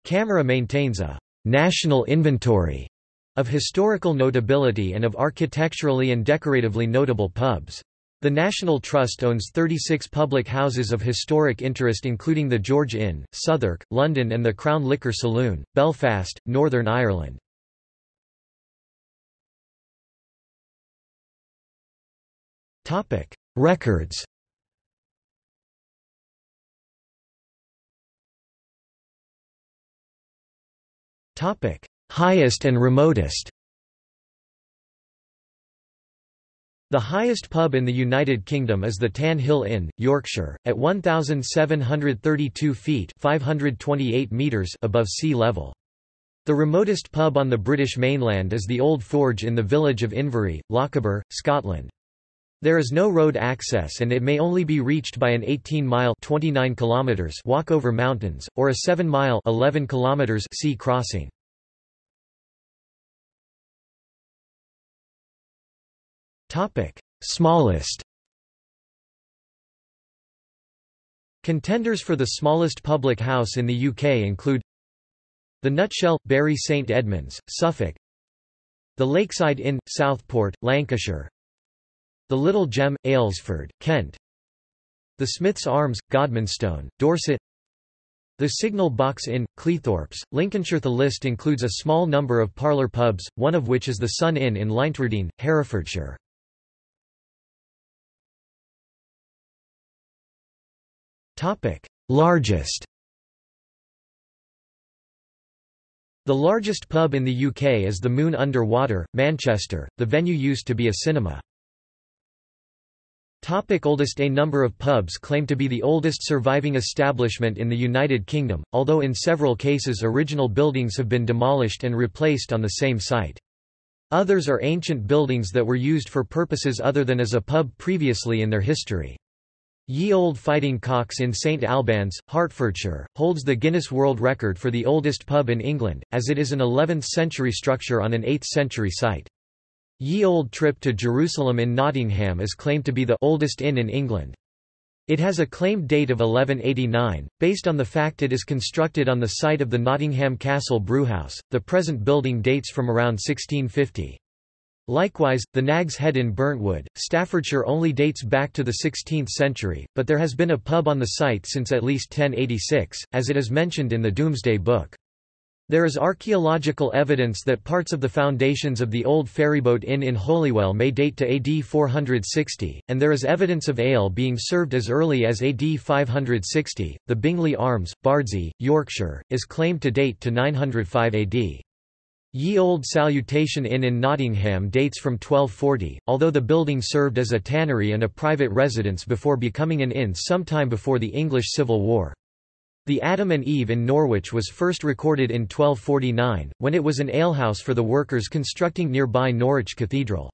CAMRA maintains a national inventory of historical notability and of architecturally and decoratively notable pubs. The National Trust owns 36 public houses of historic interest including the George Inn, Southwark, London and the Crown Liquor Saloon, Belfast, Northern Ireland. Records Topic: Highest and remotest. The highest pub in the United Kingdom is the Tan Hill Inn, Yorkshire, at 1,732 feet 528 meters above sea level. The remotest pub on the British mainland is the Old Forge in the village of Inverie, Lochaber, Scotland. There is no road access and it may only be reached by an 18-mile (29 kilometers) walk over mountains, or a 7-mile (11 kilometers) sea crossing. Smallest. Contenders for the smallest public house in the UK include the Nutshell, Bury St Edmunds, Suffolk the Lakeside Inn, Southport, Lancashire the Little Gem, Aylesford, Kent the Smith's Arms, Godmanstone, Dorset the Signal Box Inn, Cleethorpes, Lincolnshire The list includes a small number of parlour pubs, one of which is the Sun Inn in Leintwardine, Herefordshire. Largest. The largest pub in the UK is the Moon Under Water, Manchester. The venue used to be a cinema. Topic oldest A number of pubs claim to be the oldest surviving establishment in the United Kingdom, although in several cases original buildings have been demolished and replaced on the same site. Others are ancient buildings that were used for purposes other than as a pub previously in their history. Ye Olde Fighting Cocks in St Albans, Hertfordshire, holds the Guinness World Record for the oldest pub in England, as it is an 11th-century structure on an 8th-century site. Ye Olde Trip to Jerusalem in Nottingham is claimed to be the oldest inn in England. It has a claimed date of 1189, based on the fact it is constructed on the site of the Nottingham Castle Brewhouse. The present building dates from around 1650. Likewise, the Nag's Head in Burntwood, Staffordshire only dates back to the 16th century, but there has been a pub on the site since at least 1086, as it is mentioned in the Domesday Book. There is archaeological evidence that parts of the foundations of the old ferryboat inn in Holywell may date to AD 460, and there is evidence of ale being served as early as AD 560. The Bingley Arms, Bardsey, Yorkshire, is claimed to date to 905 AD. Ye Olde Salutation Inn in Nottingham dates from 1240, although the building served as a tannery and a private residence before becoming an inn sometime before the English Civil War. The Adam and Eve in Norwich was first recorded in 1249, when it was an alehouse for the workers constructing nearby Norwich Cathedral.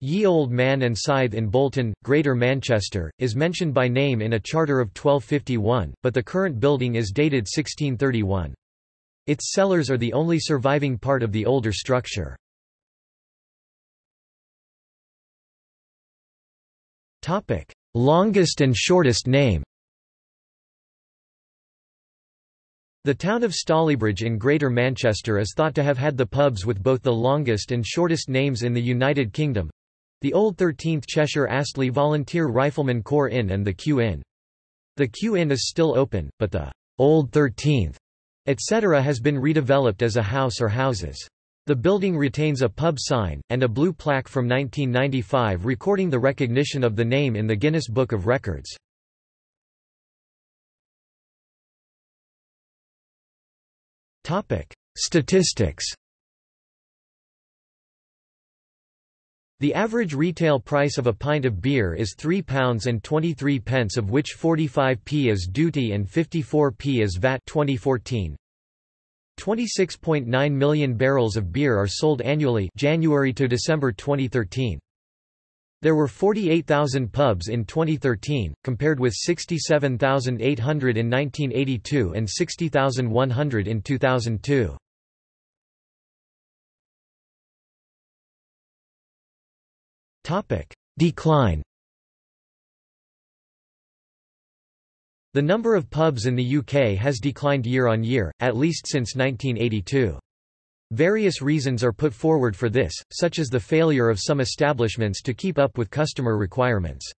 Ye Olde Man and Scythe in Bolton, Greater Manchester, is mentioned by name in a charter of 1251, but the current building is dated 1631. Its cellars are the only surviving part of the older structure. Longest and shortest name The town of Stalybridge in Greater Manchester is thought to have had the pubs with both the longest and shortest names in the United Kingdom the Old 13th Cheshire Astley Volunteer Rifleman Corps Inn and the Q Inn. The Q Inn is still open, but the Old 13th, etc. has been redeveloped as a house or houses. The building retains a pub sign, and a blue plaque from 1995 recording the recognition of the name in the Guinness Book of Records. Statistics. The average retail price of a pint of beer is £3 and 23 pence of which 45p is duty and 54p is VAT 2014. 26.9 million barrels of beer are sold annually January to December 2013. There were 48,000 pubs in 2013, compared with 67,800 in 1982 and 60,100 in 2002. Decline The number of pubs in the UK has declined year on year, at least since 1982. Various reasons are put forward for this, such as the failure of some establishments to keep up with customer requirements.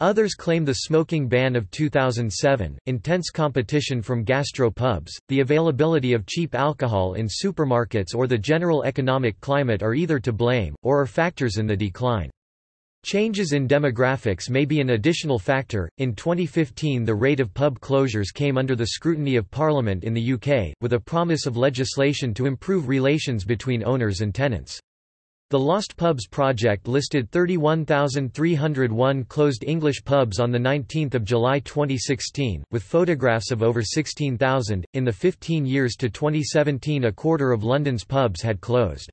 Others claim the smoking ban of 2007, intense competition from gastro pubs, the availability of cheap alcohol in supermarkets or the general economic climate are either to blame, or are factors in the decline. Changes in demographics may be an additional factor. In 2015, the rate of pub closures came under the scrutiny of Parliament in the UK, with a promise of legislation to improve relations between owners and tenants. The Lost Pubs project listed 31,301 closed English pubs on 19 July 2016, with photographs of over 16,000. In the 15 years to 2017, a quarter of London's pubs had closed.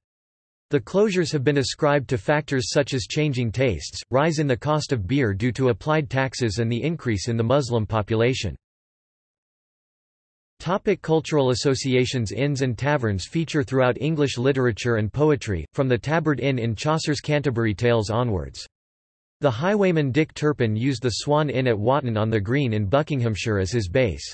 The closures have been ascribed to factors such as changing tastes, rise in the cost of beer due to applied taxes and the increase in the Muslim population. Topic cultural associations Inns and taverns feature throughout English literature and poetry, from the Tabard Inn in Chaucer's Canterbury Tales onwards. The highwayman Dick Turpin used the Swan Inn at Wotton on the Green in Buckinghamshire as his base.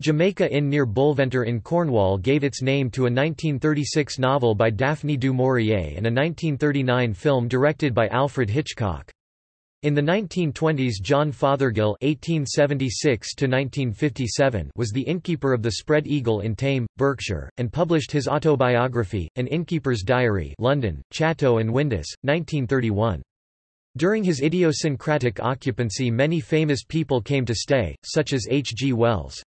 Jamaica Inn near Bolventor in Cornwall gave its name to a 1936 novel by Daphne du Maurier and a 1939 film directed by Alfred Hitchcock. In the 1920s John Fothergill (1876–1957) was the innkeeper of the Spread Eagle in Thame, Berkshire, and published his autobiography, An Innkeeper's Diary, London, Chatto and Windus, 1931. During his idiosyncratic occupancy many famous people came to stay, such as H. G. Wells.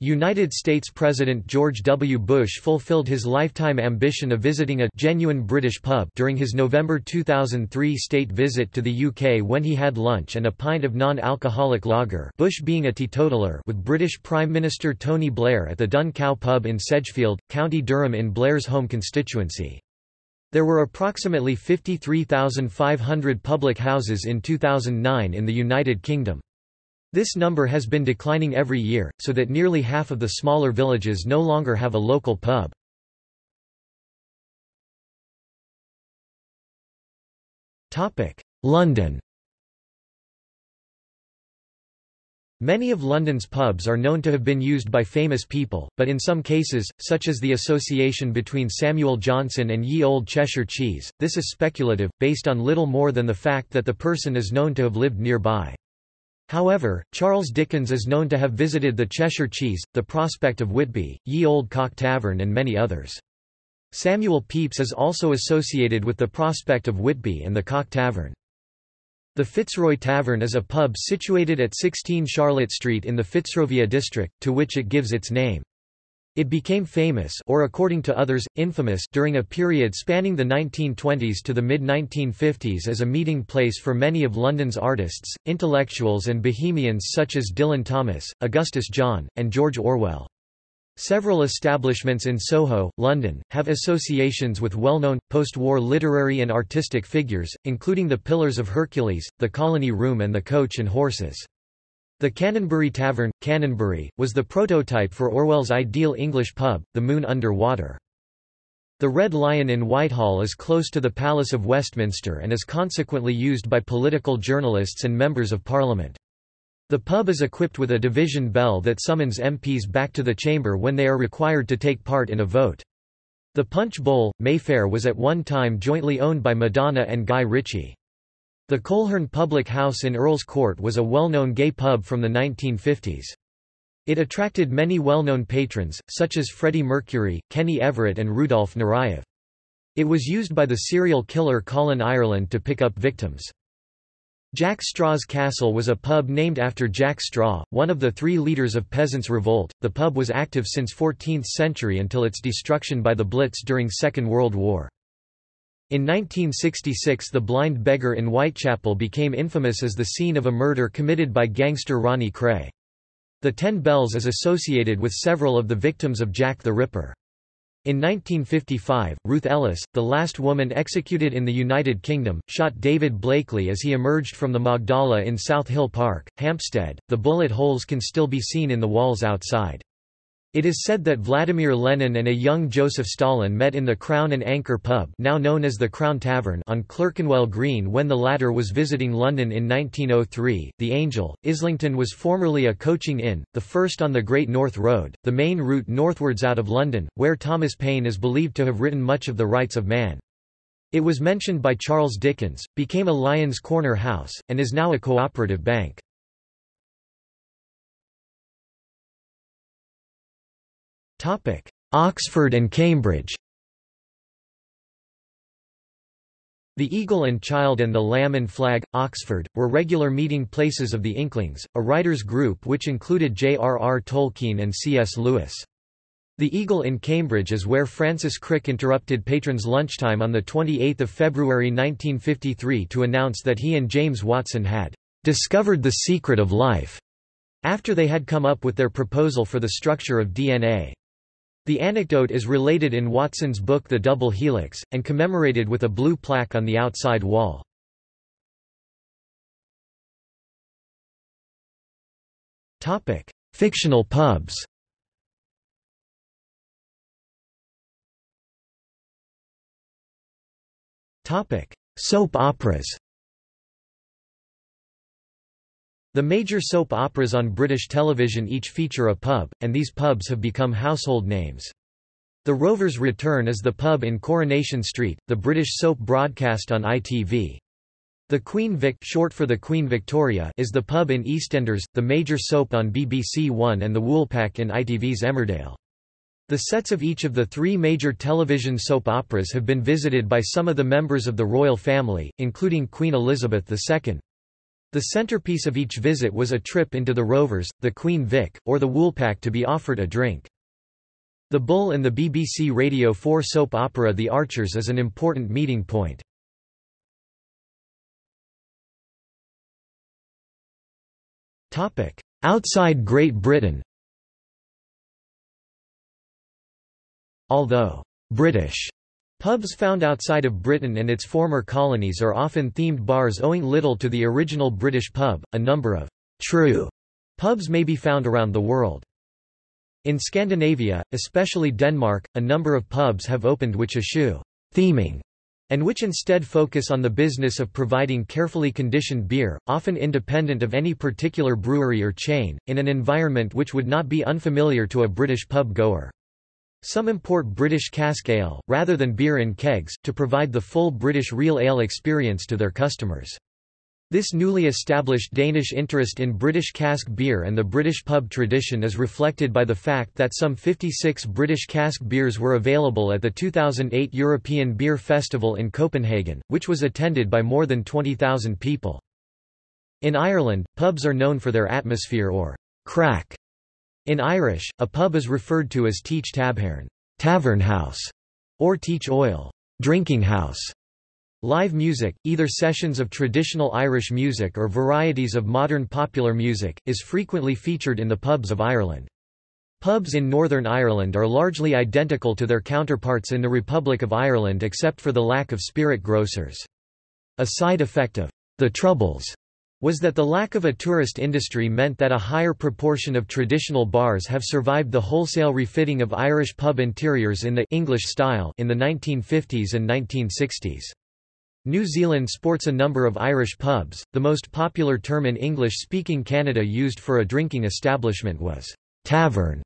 United States President George W. Bush fulfilled his lifetime ambition of visiting a genuine British pub during his November 2003 state visit to the UK when he had lunch and a pint of non-alcoholic lager Bush being a teetotaler with British Prime Minister Tony Blair at the Dun Cow pub in Sedgefield, County Durham in Blair's home constituency. There were approximately 53,500 public houses in 2009 in the United Kingdom. This number has been declining every year, so that nearly half of the smaller villages no longer have a local pub. London Many of London's pubs are known to have been used by famous people, but in some cases, such as the association between Samuel Johnson and Ye Olde Cheshire Cheese, this is speculative, based on little more than the fact that the person is known to have lived nearby. However, Charles Dickens is known to have visited the Cheshire Cheese, the Prospect of Whitby, Ye Olde Cock Tavern and many others. Samuel Pepys is also associated with the Prospect of Whitby and the Cock Tavern. The Fitzroy Tavern is a pub situated at 16 Charlotte Street in the Fitzrovia district, to which it gives its name. It became famous or according to others, infamous during a period spanning the 1920s to the mid-1950s as a meeting place for many of London's artists, intellectuals and bohemians such as Dylan Thomas, Augustus John, and George Orwell. Several establishments in Soho, London, have associations with well-known, post-war literary and artistic figures, including the Pillars of Hercules, the Colony Room and the Coach and Horses. The Canonbury Tavern, Canonbury, was the prototype for Orwell's ideal English pub, the Moon Under Water. The Red Lion in Whitehall is close to the Palace of Westminster and is consequently used by political journalists and members of Parliament. The pub is equipped with a division bell that summons MPs back to the chamber when they are required to take part in a vote. The Punch Bowl, Mayfair was at one time jointly owned by Madonna and Guy Ritchie. The Coleherne Public House in Earl's Court was a well-known gay pub from the 1950s. It attracted many well-known patrons, such as Freddie Mercury, Kenny Everett and Rudolf Nureyev. It was used by the serial killer Colin Ireland to pick up victims. Jack Straw's Castle was a pub named after Jack Straw, one of the three leaders of Peasants' Revolt. The pub was active since 14th century until its destruction by the Blitz during Second World War. In 1966 the Blind Beggar in Whitechapel became infamous as the scene of a murder committed by gangster Ronnie Kray. The Ten Bells is associated with several of the victims of Jack the Ripper. In 1955, Ruth Ellis, the last woman executed in the United Kingdom, shot David Blakely as he emerged from the Magdala in South Hill Park, Hampstead. The bullet holes can still be seen in the walls outside. It is said that Vladimir Lenin and a young Joseph Stalin met in the Crown and Anchor pub now known as the Crown Tavern on Clerkenwell Green when the latter was visiting London in 1903. The Angel, Islington was formerly a coaching inn, the first on the Great North Road, the main route northwards out of London, where Thomas Paine is believed to have written much of The Rights of Man. It was mentioned by Charles Dickens, became a Lyons Corner house, and is now a cooperative bank. Oxford and Cambridge The Eagle and Child and the Lamb and Flag, Oxford, were regular meeting places of the Inklings, a writers' group which included J.R.R. Tolkien and C.S. Lewis. The Eagle in Cambridge is where Francis Crick interrupted patrons' lunchtime on 28 February 1953 to announce that he and James Watson had "...discovered the secret of life", after they had come up with their proposal for the structure of DNA. The anecdote is related in Watson's book The Double Helix, and commemorated with a blue plaque on the outside wall. Fictional pubs. Soap operas The major soap operas on British television each feature a pub, and these pubs have become household names. The Rovers Return is the pub in Coronation Street, the British soap broadcast on ITV. The Queen Vic short for the Queen Victoria is the pub in EastEnders, the major soap on BBC One and the Woolpack in ITV's Emmerdale. The sets of each of the three major television soap operas have been visited by some of the members of the royal family, including Queen Elizabeth II. The centerpiece of each visit was a trip into the Rovers, the Queen Vic, or the Woolpack to be offered a drink. The Bull and the BBC Radio 4 soap opera The Archers is an important meeting point. Outside Great Britain Although British Pubs found outside of Britain and its former colonies are often themed bars owing little to the original British pub. A number of true pubs may be found around the world. In Scandinavia, especially Denmark, a number of pubs have opened which eschew theming and which instead focus on the business of providing carefully conditioned beer, often independent of any particular brewery or chain, in an environment which would not be unfamiliar to a British pub goer. Some import British cask ale, rather than beer in kegs, to provide the full British real ale experience to their customers. This newly established Danish interest in British cask beer and the British pub tradition is reflected by the fact that some 56 British cask beers were available at the 2008 European Beer Festival in Copenhagen, which was attended by more than 20,000 people. In Ireland, pubs are known for their atmosphere or craic in Irish, a pub is referred to as Teach Tabhairn tavern house, or Teach Oil drinking house. Live music, either sessions of traditional Irish music or varieties of modern popular music, is frequently featured in the pubs of Ireland. Pubs in Northern Ireland are largely identical to their counterparts in the Republic of Ireland except for the lack of spirit grocers. A side effect of the Troubles was that the lack of a tourist industry meant that a higher proportion of traditional bars have survived the wholesale refitting of Irish pub interiors in the English style in the 1950s and 1960s. New Zealand sports a number of Irish pubs. The most popular term in English-speaking Canada used for a drinking establishment was tavern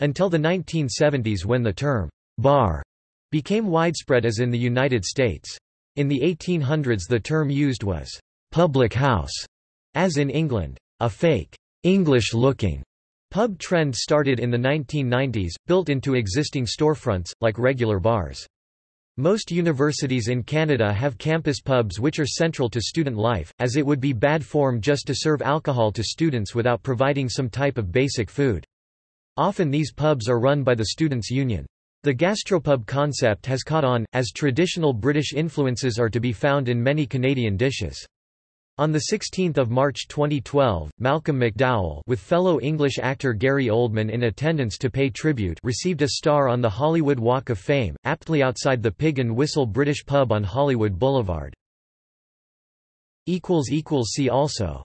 until the 1970s when the term bar became widespread as in the United States. In the 1800s the term used was public house as in England, a fake, English-looking pub trend started in the 1990s, built into existing storefronts, like regular bars. Most universities in Canada have campus pubs which are central to student life, as it would be bad form just to serve alcohol to students without providing some type of basic food. Often these pubs are run by the Students' Union. The gastropub concept has caught on, as traditional British influences are to be found in many Canadian dishes. On 16 March 2012, Malcolm McDowell with fellow English actor Gary Oldman in attendance to pay tribute received a star on the Hollywood Walk of Fame, aptly outside the Pig and Whistle British pub on Hollywood Boulevard. See also